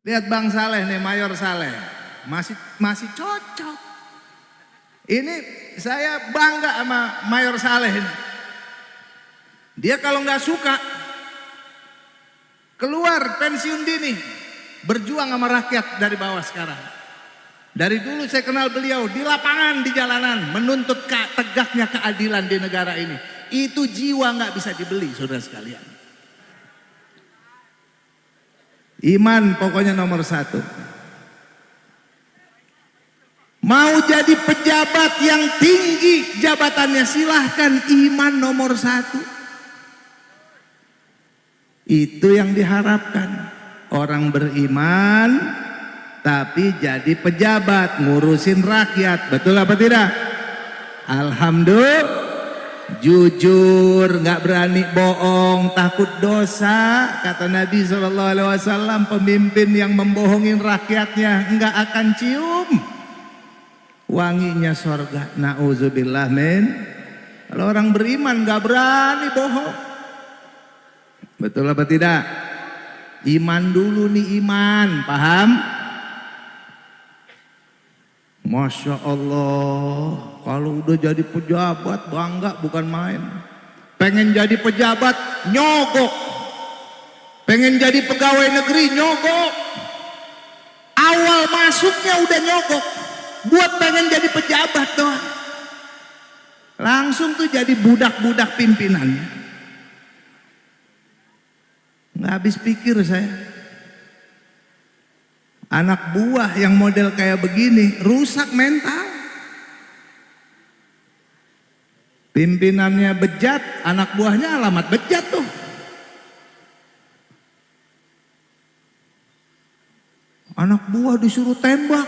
Lihat Bang Saleh nih, Mayor Saleh. Masih masih cocok. Ini saya bangga sama Mayor Saleh ini. Dia kalau nggak suka keluar pensiun dini, berjuang sama rakyat dari bawah sekarang. Dari dulu saya kenal beliau di lapangan, di jalanan, menuntut tegaknya keadilan di negara ini. Itu jiwa nggak bisa dibeli, saudara sekalian. Iman pokoknya nomor satu. Mau jadi pejabat yang tinggi jabatannya silahkan iman nomor satu. Itu yang diharapkan. Orang beriman tapi jadi pejabat ngurusin rakyat. Betul apa tidak? Alhamdulillah jujur, nggak berani bohong, takut dosa. Kata Nabi SAW, pemimpin yang membohongin rakyatnya nggak akan cium wanginya sorga. Nauzubillah men. Kalau orang beriman nggak berani bohong. Betul apa tidak? Iman dulu nih iman, paham? Masya Allah, kalau udah jadi pejabat bangga bukan main. Pengen jadi pejabat nyogok. Pengen jadi pegawai negeri nyogok. Awal masuknya udah nyogok. Buat pengen jadi pejabat doang. Langsung tuh jadi budak-budak pimpinannya. Nggak habis pikir saya. Anak buah yang model kayak begini rusak mental. Pimpinannya bejat, anak buahnya alamat bejat tuh. Anak buah disuruh tembak.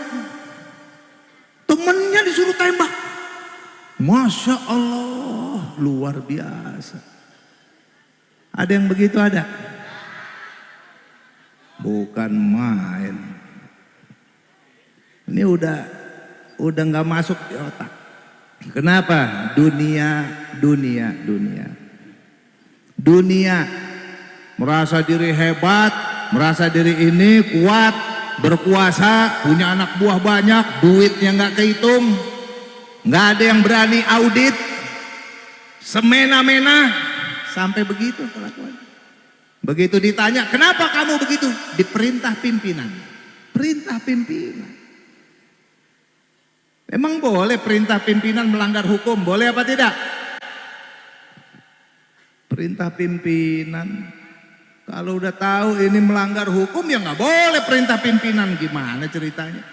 Temennya disuruh tembak. Masya Allah, luar biasa. Ada yang begitu ada? Bukan main. Ini udah udah nggak masuk di otak. Kenapa? Dunia, dunia, dunia. Dunia merasa diri hebat, merasa diri ini kuat, berkuasa, punya anak buah banyak, duitnya nggak kehitung, nggak ada yang berani audit, semena-mena, sampai begitu kelakuan. Begitu ditanya, kenapa kamu begitu? Diperintah pimpinan, perintah pimpinan. Emang boleh perintah pimpinan melanggar hukum? Boleh apa tidak? Perintah pimpinan. Kalau udah tahu ini melanggar hukum ya nggak boleh perintah pimpinan. Gimana ceritanya?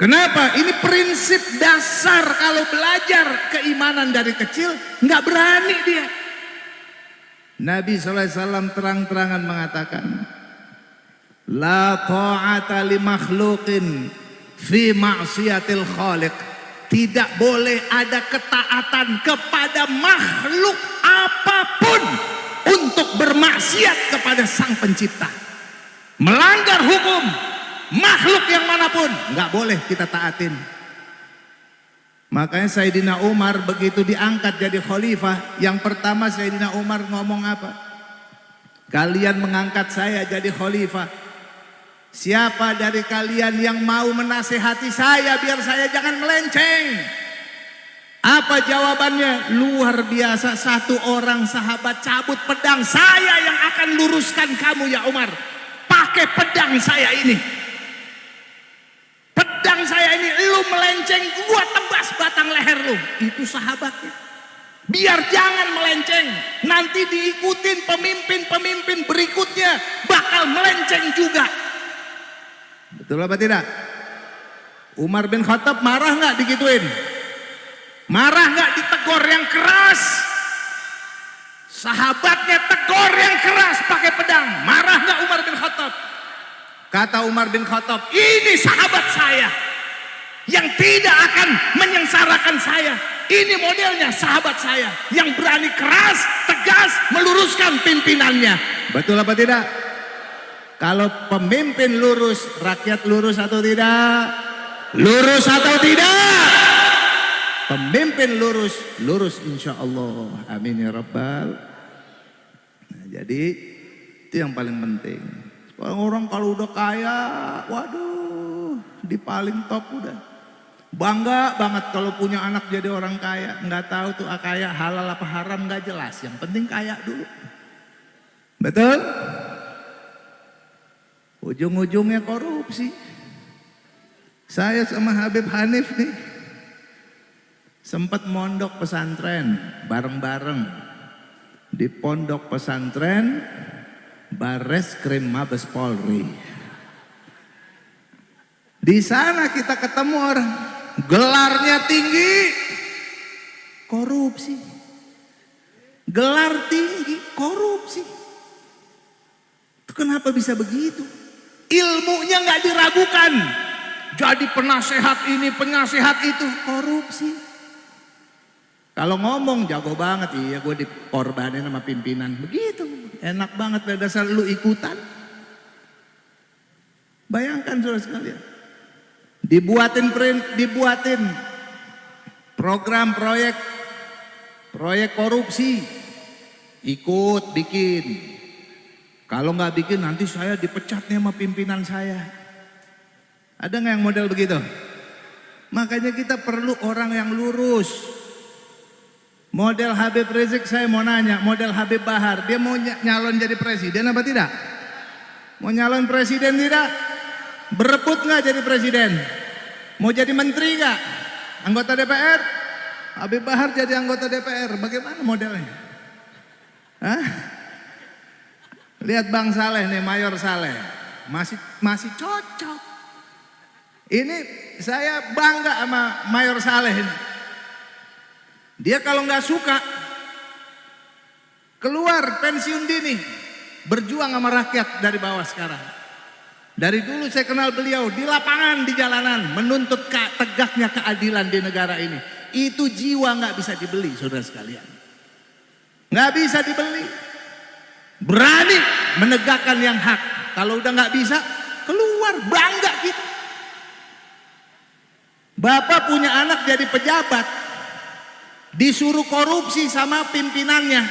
Kenapa? Ini prinsip dasar kalau belajar keimanan dari kecil nggak berani dia. Nabi SAW terang-terangan mengatakan, La ta'ata li makhluqin fi ma'siyatil khaliq. Tidak boleh ada ketaatan kepada makhluk apa pun untuk bermaksiat kepada sang pencipta. Melanggar hukum makhluk yang mana pun nggak boleh kita taatin. Makanya Sayyidina Umar begitu diangkat jadi khalifah yang pertama Sayyidina Umar ngomong apa? Kalian mengangkat saya jadi khalifah Siapa dari kalian yang mau menasehati saya biar saya jangan melenceng? Apa jawabannya? Luar biasa satu orang sahabat cabut pedang saya yang akan luruskan kamu ya Umar. Pakai pedang saya ini. Pedang saya ini lu melenceng gua tebas batang leher lu. Itu sahabatnya. Biar jangan melenceng. Nanti diikutin pemimpin-pemimpin berikutnya bakal melenceng juga. Betul apa tidak? Umar bin Khattab marah nggak digituin? Marah nggak ditegor yang keras? Sahabatnya tegor yang keras pakai pedang. Marah nggak Umar bin Khattab? Kata Umar bin Khattab, ini sahabat saya yang tidak akan menyengsarakan saya. Ini modelnya sahabat saya yang berani keras, tegas, meluruskan pimpinannya. Betul apa tidak? Kalau pemimpin lurus, rakyat lurus atau tidak? Lurus atau tidak? Pemimpin lurus, lurus insya Allah. Amin ya Rabbal. Nah, jadi itu yang paling penting. Orang kalau udah kaya, waduh, di paling top udah. Bangga banget kalau punya anak jadi orang kaya. Nggak tahu tuh kaya halal apa haram nggak jelas. Yang penting kaya dulu. Betul? Ujung-ujungnya korupsi. Saya sama Habib Hanif nih sempat mondok pesantren bareng-bareng di pondok pesantren Bares Krim Mabes Polri. Di sana kita ketemu orang gelarnya tinggi, korupsi. Gelar tinggi, korupsi. Itu kenapa bisa begitu? Ilmunya nggak diragukan. Jadi penasehat ini, penasehat itu, korupsi. Kalau ngomong jago banget, iya gue dikorbanin sama pimpinan. Begitu, enak banget pada dasar lu ikutan. Bayangkan saudara sekalian. Dibuatin print, dibuatin program proyek proyek korupsi. Ikut bikin. Kalau nggak bikin nanti saya dipecat nih sama pimpinan saya. Ada nggak yang model begitu? Makanya kita perlu orang yang lurus. Model Habib Rizik saya mau nanya, model Habib Bahar, dia mau nyalon jadi presiden apa tidak? Mau nyalon presiden tidak? Berebut nggak jadi presiden? Mau jadi menteri nggak? Anggota DPR? Habib Bahar jadi anggota DPR, bagaimana modelnya? Hah? Lihat Bang Saleh nih, Mayor Saleh, masih masih cocok. Ini saya bangga sama Mayor Saleh ini. Dia kalau nggak suka keluar pensiun dini, berjuang sama rakyat dari bawah sekarang. Dari dulu saya kenal beliau di lapangan, di jalanan, menuntut ke, tegaknya keadilan di negara ini. Itu jiwa nggak bisa dibeli, saudara sekalian. Nggak bisa dibeli. Berani menegakkan yang hak. Kalau udah nggak bisa, keluar bangga kita. Bapak punya anak jadi pejabat, disuruh korupsi sama pimpinannya.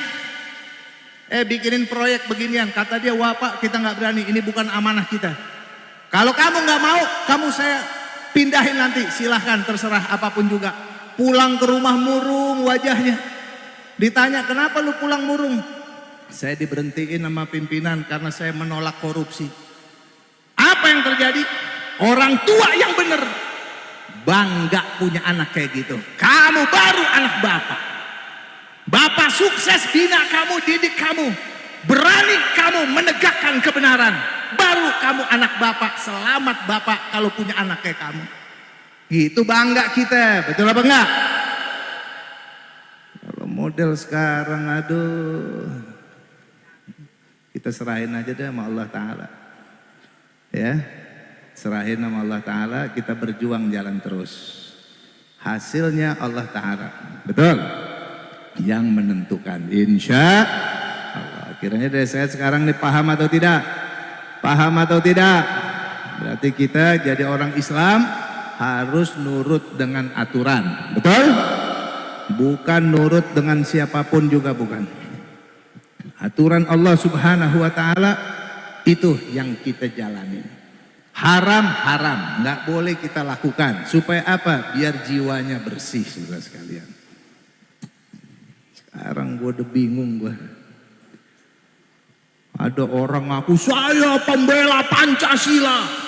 Eh bikinin proyek beginian, kata dia, wah pak kita nggak berani, ini bukan amanah kita. Kalau kamu nggak mau, kamu saya pindahin nanti, silahkan terserah apa pun juga. Pulang ke rumah murung wajahnya. Ditanya kenapa lu pulang murung? Saya diberhentiin sama pimpinan karena saya menolak korupsi. Apa yang terjadi? Orang tua yang benar bangga punya anak kayak gitu. Kamu baru anak bapak. Bapak sukses bina kamu, didik kamu. Berani kamu menegakkan kebenaran. Baru kamu anak bapak, selamat bapak kalau punya anak kayak kamu. Gitu bangga kita, betul apa enggak? Kalau model sekarang aduh. Kita serahin aja deh sama Allah Ta'ala. Ya, Serahin nama Allah Ta'ala, kita berjuang jalan terus. Hasilnya Allah Ta'ala. Betul? Yang menentukan. Insya Allah. Kiranya dari saya sekarang nih paham atau tidak? Paham atau tidak? Berarti kita jadi orang Islam harus nurut dengan aturan. Betul? Bukan nurut dengan siapa pun juga bukan. Aturan Allah Subhanahu wa taala itu yang kita jalani. Haram, haram. Nggak boleh kita lakukan. Supaya apa? Biar jiwanya bersih, saudara sekalian. Sekarang gue udah bingung gue. Ada orang ngaku, saya pembela Pancasila.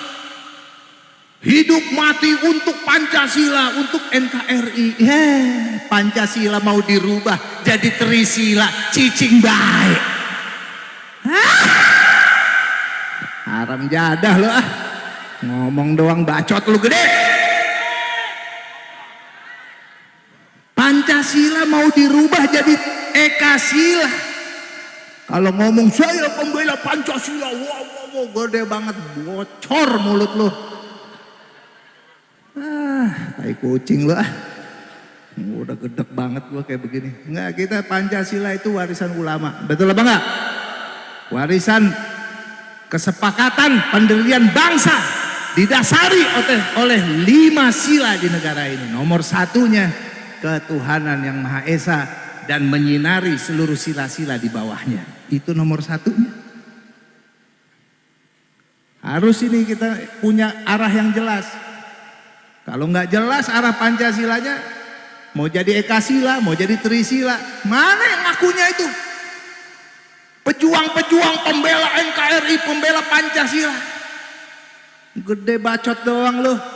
Hidup mati untuk Pancasila, untuk NKRI. Yeah, Pancasila mau dirubah jadi Trisila, cicing baik. Haram jadah loh ah. Ngomong doang bacot lu gede. Pancasila mau dirubah jadi Ekasila. Kalau ngomong saya pembela Pancasila, wow, wow, wow, gede banget, bocor mulut lu. Tai kucing lu ah. Udah gedek banget gua kayak begini. Enggak, kita Pancasila itu warisan ulama. Betul apa enggak? Warisan kesepakatan pendirian bangsa didasari oleh, oleh lima sila di negara ini. Nomor satunya ketuhanan yang Maha Esa dan menyinari seluruh sila-sila di bawahnya. Itu nomor satunya. Harus ini kita punya arah yang jelas. Kalau nggak jelas arah Pancasilanya, mau jadi Ekasila, mau jadi Trisila, mana yang ngakunya itu? Pejuang-pejuang pembela NKRI, pembela Pancasila. Gede bacot doang loh.